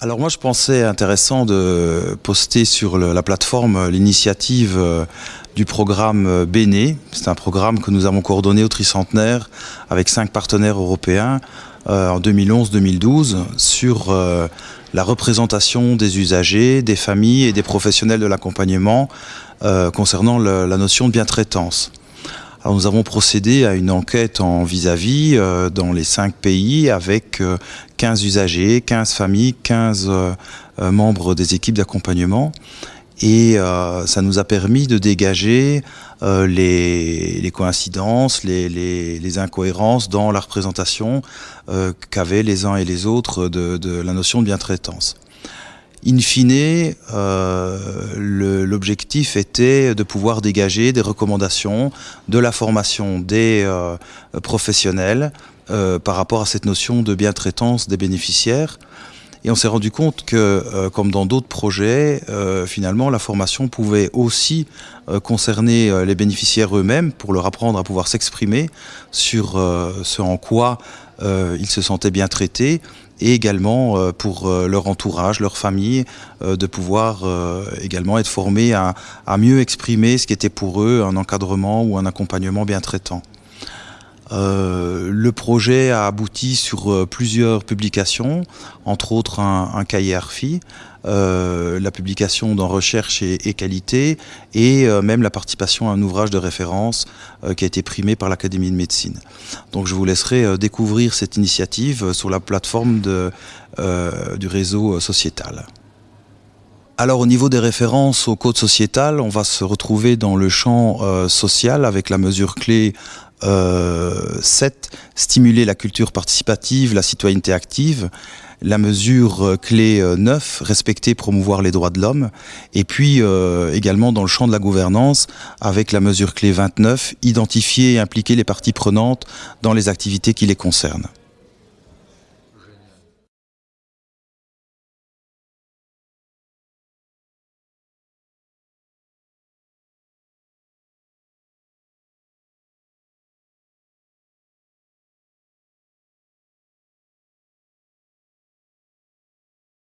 Alors moi je pensais intéressant de poster sur la plateforme l'initiative euh, du programme euh, Béné. C'est un programme que nous avons coordonné au tricentenaire avec cinq partenaires européens euh, en 2011-2012 sur euh, la représentation des usagers, des familles et des professionnels de l'accompagnement euh, concernant la notion de bien-traitance. Nous avons procédé à une enquête en vis-à-vis -vis, euh, dans les cinq pays avec euh, 15 usagers, 15 familles, 15 euh, euh, membres des équipes d'accompagnement. Et euh, ça nous a permis de dégager les, coïncidences, les, incohérences dans la représentation qu'avaient les uns et les autres de, de la notion de bien-traitance. In fine, euh, l'objectif était de pouvoir dégager des recommandations de la formation des euh, professionnels euh, par rapport à cette notion de bien-traitance des bénéficiaires. Et on s'est rendu compte que, euh, comme dans d'autres projets, euh, finalement, la formation pouvait aussi euh, concerner les bénéficiaires eux-mêmes pour leur apprendre à pouvoir s'exprimer sur ce en quoi ils se sentaient bien traités et également pour leur entourage, leur famille, de pouvoir également être formés à, à mieux exprimer ce qui était pour eux un encadrement ou un accompagnement bien traitant. Euh, le projet a abouti sur euh, plusieurs publications, entre autres un, cahier ARFI, euh, la publication dans recherche et, qualité, et même la participation à un ouvrage de référence qui a été primé par l'Académie de médecine. Donc je vous laisserai découvrir cette initiative sur la plateforme du réseau sociétal. Alors au niveau des références au code sociétal, on va se retrouver dans le champ social avec la mesure clé 7, stimuler la culture participative, la citoyenneté active, la mesure euh, clé 9, respecter, promouvoir les droits de l'homme, et puis euh, également dans le champ de la gouvernance avec la mesure clé 29, identifier et impliquer les parties prenantes dans les activités qui les concernent.